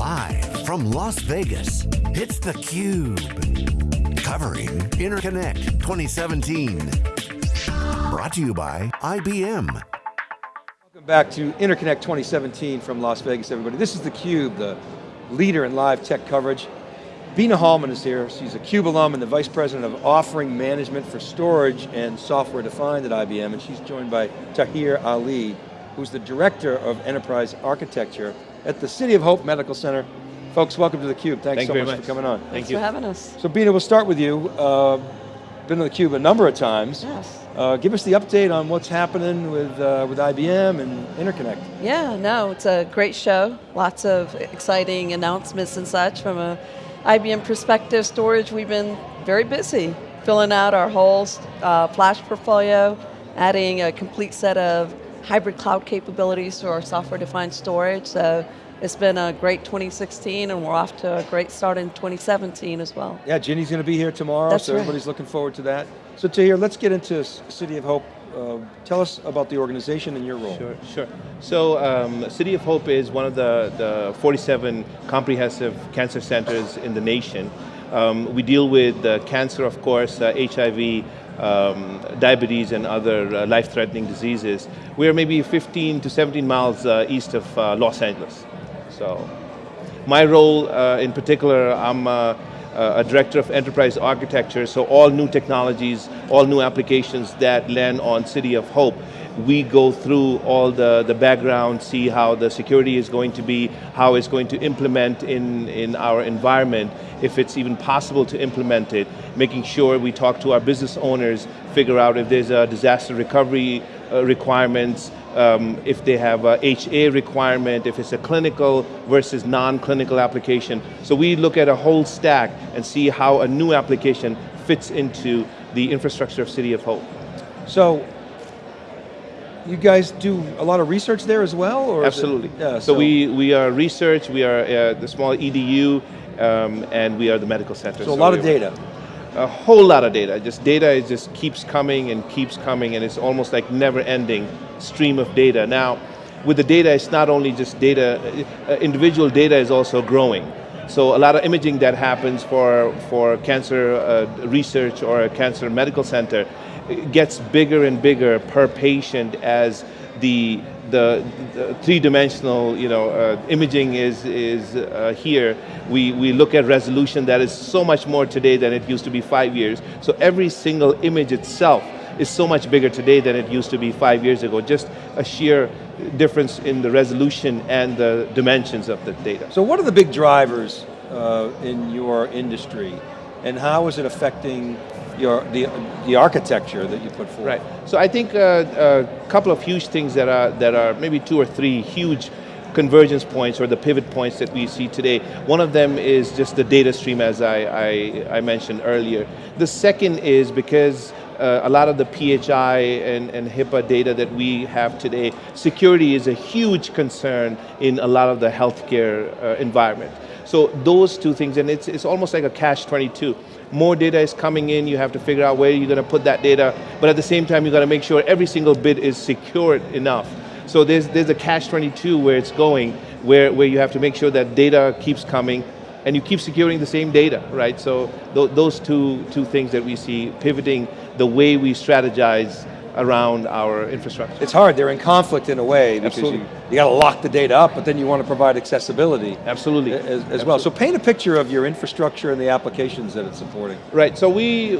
Live from Las Vegas, it's theCUBE. Covering Interconnect 2017. Brought to you by IBM. Welcome back to Interconnect 2017 from Las Vegas, everybody. This is theCUBE, the leader in live tech coverage. Bina Hallman is here. She's a CUBE alum and the Vice President of Offering Management for Storage and Software Defined at IBM, and she's joined by Tahir Ali, who's the Director of Enterprise Architecture at the City of Hope Medical Center. Folks, welcome to theCUBE. Thanks Thank so much, much, for coming on. Thank Thanks you. for having us. So Bina, we'll start with you. Uh, been on theCUBE a number of times. Yes. Uh, give us the update on what's happening with, uh, with IBM and Interconnect. Yeah, no, it's a great show. Lots of exciting announcements and such from a IBM perspective storage. We've been very busy filling out our whole uh, flash portfolio, adding a complete set of hybrid cloud capabilities to our software-defined storage. So it's been a great 2016 and we're off to a great start in 2017 as well. Yeah, Ginni's going to be here tomorrow, That's so right. everybody's looking forward to that. So Tahir, let's get into City of Hope. Uh, tell us about the organization and your role. Sure, sure. So um, City of Hope is one of the, the 47 comprehensive cancer centers in the nation. Um, we deal with uh, cancer, of course, uh, HIV, um, diabetes and other uh, life-threatening diseases. We're maybe 15 to 17 miles uh, east of uh, Los Angeles. So my role uh, in particular, I'm uh, a director of enterprise architecture, so all new technologies, all new applications that land on City of Hope, we go through all the, the background, see how the security is going to be, how it's going to implement in, in our environment, if it's even possible to implement it, making sure we talk to our business owners, figure out if there's a disaster recovery uh, requirements, um, if they have a HA requirement, if it's a clinical versus non-clinical application. So we look at a whole stack and see how a new application fits into the infrastructure of City of Hope. So, you guys do a lot of research there as well? Or is it- Absolutely. yeah, so, we, we are research, we are uh, the small EDU, um, and we are the medical center. So a lot of data. A whole lot of data. Just data is just keeps coming and keeps coming and it's almost like never ending stream of data. Now, with the data, it's not only just data, uh, individual data is also growing. So a lot of imaging that happens for, for cancer uh, research or a cancer medical center gets bigger and bigger per patient as the, the, the three-dimensional you know, uh, imaging is, is uh, here. We, we look at resolution that is so much more today than it used to be five years. So every single image itself is so much bigger today than it used to be five years ago. Just a sheer difference in the resolution and the dimensions of the data. So what are the big drivers uh, in your industry? And how is it affecting your, the, the architecture that you put forward? Right. So I think uh, a couple of huge things that are that are maybe two or three huge convergence points or the pivot points that we see today. One of them is just the data stream as I, I, I mentioned earlier. The second is because uh, a lot of the PHI and, and HIPAA data that we have today, security is a huge concern in a lot of the healthcare uh, environment. So those two things, and it's, it's almost like a catch-22. More data is coming in, you have to figure out where you're going to put that data, but at the same time you got to make sure every single bit is secured enough. So there's, there's a catch-22 where it's going, where, where you have to make sure that data keeps coming, and you keep securing the same data, right? So th those two, two things that we see pivoting the way we strategize around our infrastructure. It's hard, they're in conflict in a way because Absolutely. you, you got to lock the data up, but then you want to provide accessibility Absolutely. as, as well. So paint a picture of your infrastructure and the applications that it's supporting. Right, so we,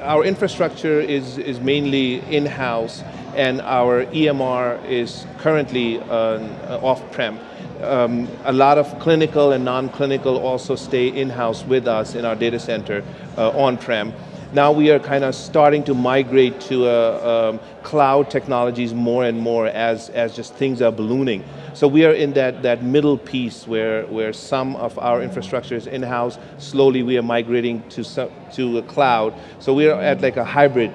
our infrastructure is, is mainly in-house and our EMR is currently uh, off-prem. Um, a lot of clinical and non-clinical also stay in-house with us in our data center uh, on-prem. Now we are kind of starting to migrate to uh, um, cloud technologies more and more as, as just things are ballooning. So we are in that, that middle piece where, where some of our infrastructure is in-house, slowly we are migrating to, some, to a cloud. So we are at like a hybrid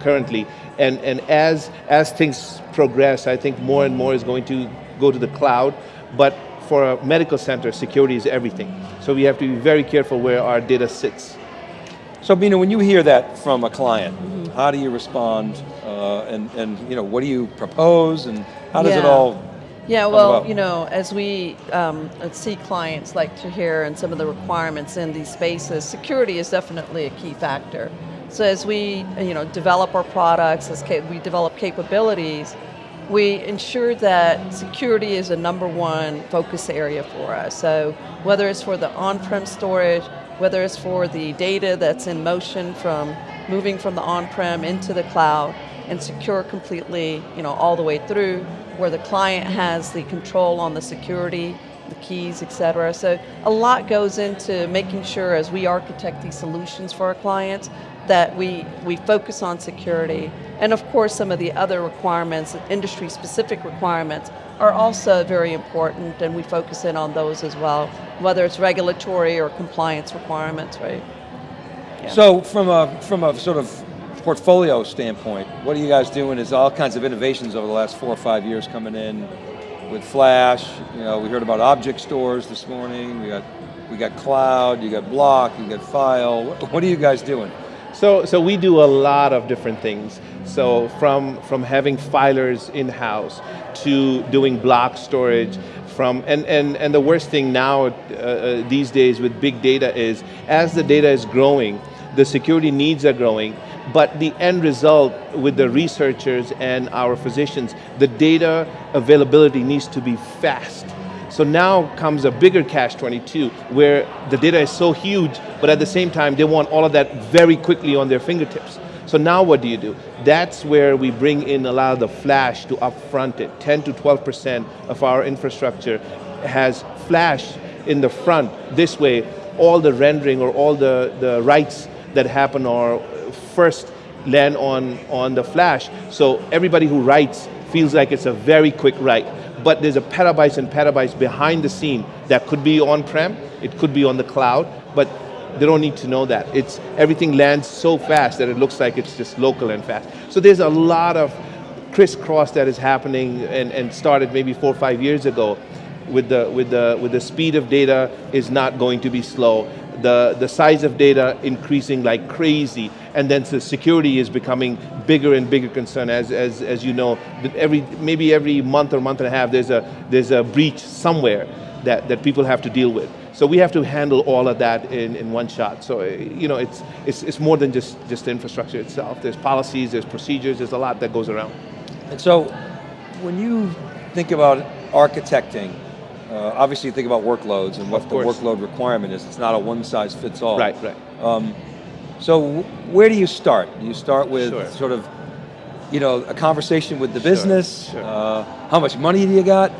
currently. And, and as, as things progress, I think more and more is going to go to the cloud, but for a medical center, security is everything. So we have to be very careful where our data sits. So Bina, when you hear that from a client, how do you respond uh, and, and you know, what do you propose and how does it all Yeah, well, about? you know, as we um, see clients like to hear and some of the requirements in these spaces, security is definitely a key factor. So as we, you know, develop our products, as we develop capabilities, we ensure that security is a number one focus area for us. So whether it's for the on-prem storage, whether it's for the data that's in motion from moving from the on-prem into the cloud and secure completely, you know, all the way through, where the client has the control on the security, the keys, et cetera. So a lot goes into making sure as we architect these solutions for our clients that we, we focus on security. And of course, some of the other requirements, industry specific requirements, are also very important and we focus in on those as well, whether it's regulatory or compliance requirements, right? Yeah. So from a from a sort of portfolio standpoint, what are you guys doing? Is all kinds of innovations over the last four or five years coming in with Flash. You know, we heard about object stores this morning. We got we got cloud. You got block. You got file. What, what are you guys doing? So, so we do a lot of different things. So from, from having filers in-house to doing block storage, from, and, and, and the worst thing now uh, uh, these days with big data is, as the data is growing, the security needs are growing, but the end result with the researchers and our physicians, the data availability needs to be fast. So now comes a bigger catch-22 where the data is so huge, but at the same time they want all of that very quickly on their fingertips. So now what do you do? That's where we bring in a lot of the flash to upfront it. 10 to 12% of our infrastructure has flash in the front. This way, all the rendering or all the, the writes that happen are first land on, on the flash. So everybody who writes feels like it's a very quick write but there's a petabytes and petabytes behind the scene that could be on-prem, it could be on the cloud, but they don't need to know that. It's, everything lands so fast that it looks like it's just local and fast. So there's a lot of crisscross that is happening and, and started maybe four or five years ago with the, with, the, with the speed of data is not going to be slow. The, the size of data increasing like crazy and then the security is becoming bigger and bigger concern as, as, as you know, every, maybe every month or month and a half there's a, there's a breach somewhere that, that people have to deal with. So we have to handle all of that in, in one shot. So you know, it's, it's, it's more than just, just the infrastructure itself. There's policies, there's procedures, there's a lot that goes around. And so when you think about architecting, uh, obviously you think about workloads and what the workload requirement is. It's not a one size fits all. Right, right. Um, so where do you start? Do you start with sure. sort of, you know, a conversation with the business? Sure. Uh, how much money do you got?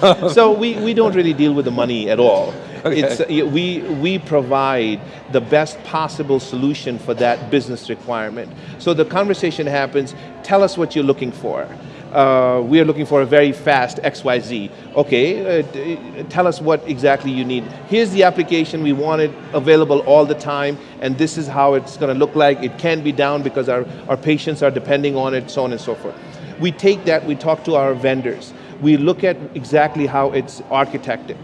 Sure. so we, we don't really deal with the money at all. Okay. It's, uh, we, we provide the best possible solution for that business requirement. So the conversation happens, tell us what you're looking for uh, we are looking for a very fast XYZ. Okay, uh, tell us what exactly you need. Here's the application, we want it available all the time, and this is how it's going to look like. It can be down because our, our patients are depending on it, so on and so forth. We take that, we talk to our vendors. We look at exactly how it's architected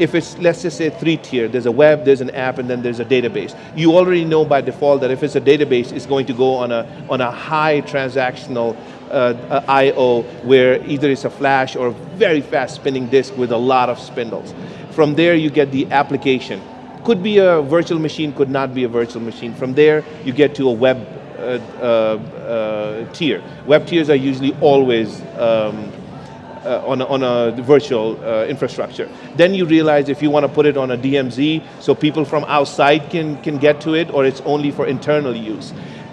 if it's, let's just say three tier, there's a web, there's an app, and then there's a database. You already know by default that if it's a database, it's going to go on a, on a high transactional uh, I.O. where either it's a flash or a very fast spinning disk with a lot of spindles. From there you get the application. Could be a virtual machine, could not be a virtual machine. From there you get to a web uh, uh, uh tier. Web tiers are usually always um, uh, on, a, on a virtual uh, infrastructure. Then you realize if you want to put it on a DMZ so people from outside can, can get to it or it's only for internal use.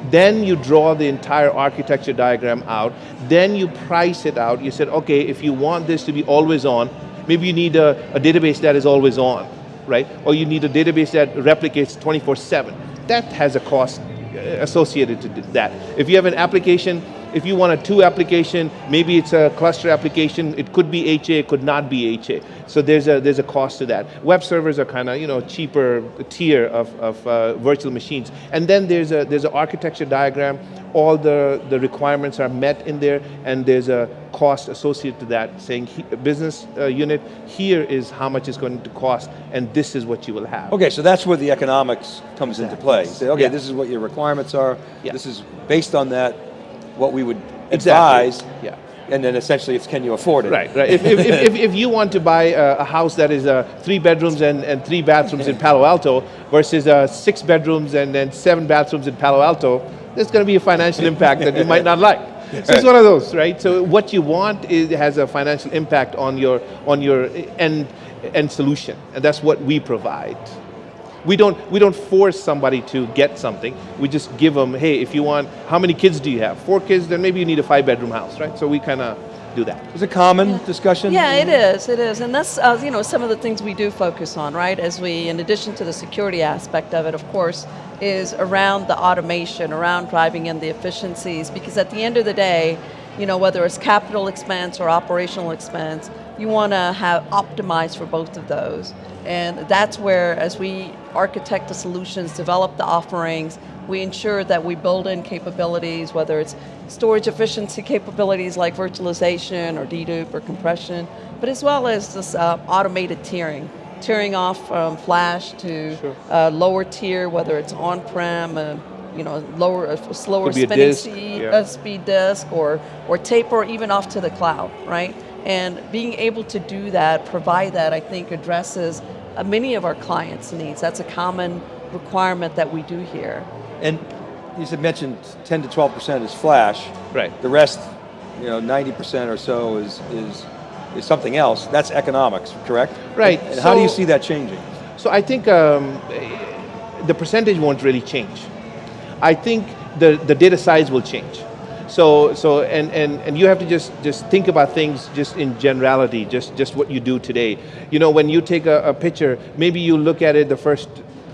Then you draw the entire architecture diagram out. Then you price it out. You said, okay, if you want this to be always on, maybe you need a, a database that is always on, right? Or you need a database that replicates 24-7. That has a cost uh, associated to that. If you have an application if you want a two application, maybe it's a cluster application, it could be HA, it could not be HA. So there's a, there's a cost to that. Web servers are kind of you know cheaper tier of, of uh, virtual machines. And then there's a there's an architecture diagram, all the, the requirements are met in there, and there's a cost associated to that, saying he, business uh, unit, here is how much it's going to cost, and this is what you will have. Okay, so that's where the economics comes into play. Say, okay, yeah. this is what your requirements are, yeah. this is based on that, what we would exactly. advise. Yeah. And then essentially it's can you afford it? Right, right. If, if, if, if, you want to buy a, a house that is uh, three bedrooms and, and three bathrooms in Palo Alto versus uh, six bedrooms and then seven bathrooms in Palo Alto, there's going to be a financial impact that you might not like. So it's one of those, right? So what you want is, has a financial impact on your, on your end, end solution, and that's what we provide. We don't, we don't force somebody to get something. We just give them, hey, if you want, how many kids do you have? Four kids, then maybe you need a five bedroom house, right? So we kind of do that. Is it common discussion? Yeah, it is. It is, and that's uh, you know some of the things we do focus on, right? As we, in addition to the security aspect of it, of course, is around the automation, around driving in the efficiencies. Because at the end of the day, you know whether it's capital expense or operational expense, you want to have optimized for both of those, and that's where, as we architect the solutions, develop the offerings, we ensure that we build in capabilities, whether it's storage efficiency capabilities like virtualization or dedupe or compression, but as well as this uh, automated tiering. Tiering off from flash to Sure. uh, lower tier, whether it's on-prem, uh, you know, lower, uh, slower spinning disk, speed, yeah. uh, speed disk or, or tape or even off to the cloud, right? And being able to do that, provide that, I think addresses many of our clients' needs. That's a common requirement that we do here. And you said mentioned 10 to 12% is flash. Right. The rest, you know, 90% or so is, is, is something else. That's economics, correct? Right, And how do you see that changing? So I think um, the percentage won't really change. I think the, the data size will change. So, so and, and, and you have to just, just think about things just in generality, just, just what you do today. You know, when you take a, a picture, maybe you look at it the first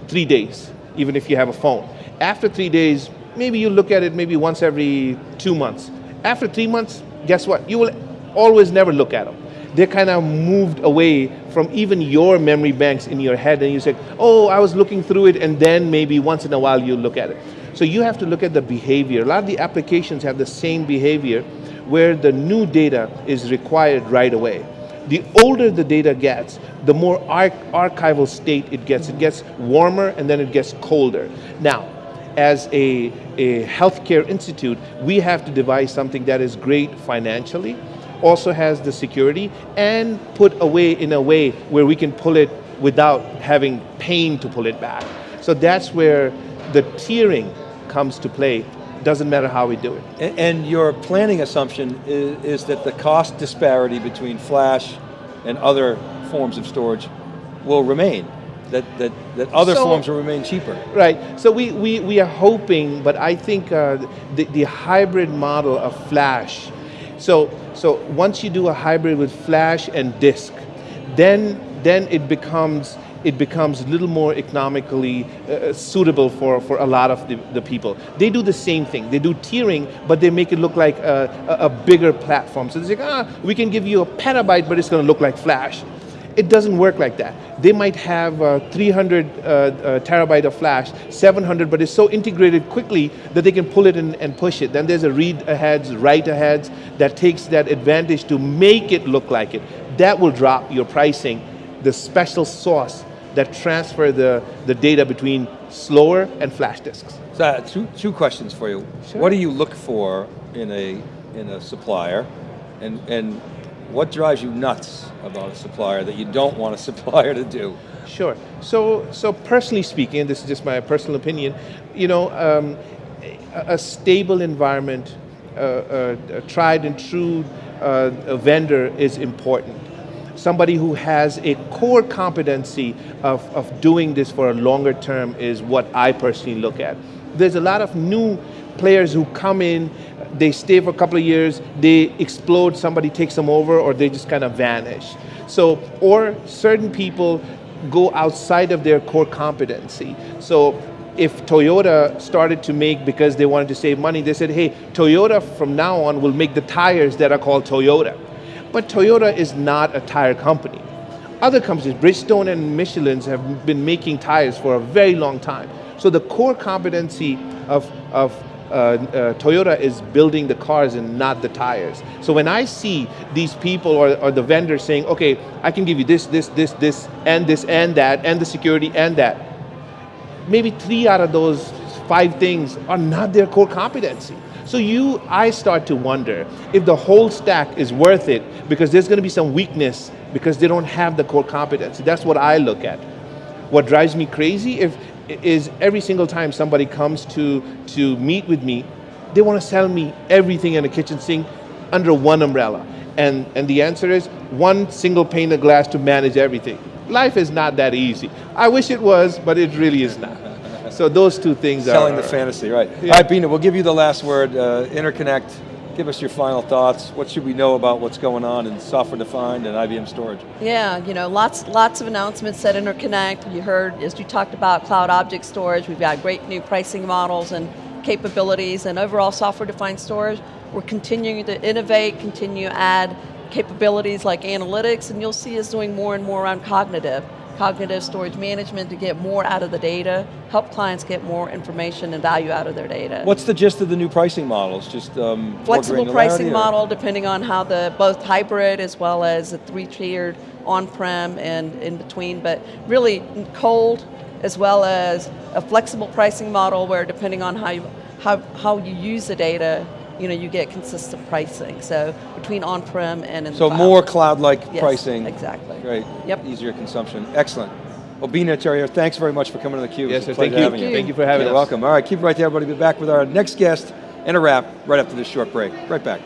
three days, even if you have a phone. After three days, maybe you look at it maybe once every two months. After three months, guess what? You will always never look at them. They're kind of moved away from even your memory banks in your head, and you say, "Oh, I was looking through it," and then maybe once in a while you look at it. So you have to look at the behavior. A lot of the applications have the same behavior, where the new data is required right away. The older the data gets, the more arch- archival state it gets. It gets warmer and then it gets colder. Now, as a, a healthcare institute, we have to devise something that is great financially, also has the security, and put away in a way where we can pull it without having pain to pull it back. So that's where the tiering comes to play. Doesn't matter how we do it. And, and your planning assumption is, is that the cost disparity between flash and other forms of storage will remain. That, that, that other So- forms will remain cheaper. Right. So we, we, we are hoping, but I think uh, the, the hybrid model of flash. So so once you do a hybrid with flash and disk, then then it becomes it becomes a little more economically uh, suitable for, for a lot of the, the people. They do the same thing. They do tiering, but they make it look like a, a, a bigger platform. So they say, ah, we can give you a petabyte, but it's going to look like flash. It doesn't work like that. They might have uh, 300 uh, uh, terabyte of flash, 700, but it's so integrated quickly that they can pull it in and push it. Then there's a read aheads, write aheads that takes that advantage to make it look like it. That will drop your pricing. The special sauce that transfer the, the data between slower and flash disks. So uh, two, two questions for you. Sure. What do you look for in a, in a supplier? And, and what drives you nuts about a supplier that you don't want a supplier to do? Sure. So, so personally speaking, this is just my personal opinion. You know, um, a, a stable environment, uh, uh, a tried and true uh, a vendor is important. Somebody who has a core competency of, of doing this for a longer term is what I personally look at. There's a lot of new players who come in, they stay for a couple of years, they explode, somebody takes them over, or they just kind of vanish. So, or certain people go outside of their core competency. So if Toyota started to make because they wanted to save money, they said, hey, Toyota from now on will make the tires that are called Toyota. But Toyota is not a tire company. Other companies, Bridgestone and Michelin's have been making tires for a very long time. So the core competency of, of uh, uh, Toyota is building the cars and not the tires. So when I see these people or, or the vendors saying, okay, I can give you this, this, this, this, and this, and that, and the security, and that, maybe three out of those five things are not their core competency. So you, I start to wonder if the whole stack is worth it because there's going to be some weakness because they don't have the core competency. That's what I look at. What drives me crazy if, is every single time somebody comes to, to meet with me, they want to sell me everything in a kitchen sink under one umbrella. And, and the answer is one single pane of glass to manage everything. Life is not that easy. I wish it was, but it really is not. So those two things Selling are... the fantasy, right. Yeah. All right, Bina, we'll give you the last word. Uh, Interconnect, give us your final thoughts. What should we know about what's going on in software defined and IBM storage? Yeah, you know, lots lots of announcements at Interconnect. You heard, as you talked about cloud object storage, we've got great new pricing models and capabilities and overall software-defined storage. We're continuing to innovate, continue to add capabilities like analytics, and you'll see us doing more and more around cognitive. Cognitive storage management to get more out of the data, help clients get more information and value out of their data. What's the gist of the new pricing models? Just um, flexible pricing or- model depending on how the both hybrid as well as the three-tiered on-prem and in between, but really cold as well as a flexible pricing model where depending on how you, how, how you use the data, you know, you get consistent pricing. So between on-prem and in So the cloud. more cloud-like Yes, pricing. exactly. Great. Yep. Easier consumption. Excellent. Well, Bina Tahir, thanks very much for coming to theCUBE. Yes, sir, thank pleasure you. having Thank you. Thank you for having You're us. welcome. All right, keep it right there, everybody. Be back with our next guest and a wrap right after this short break. Right back.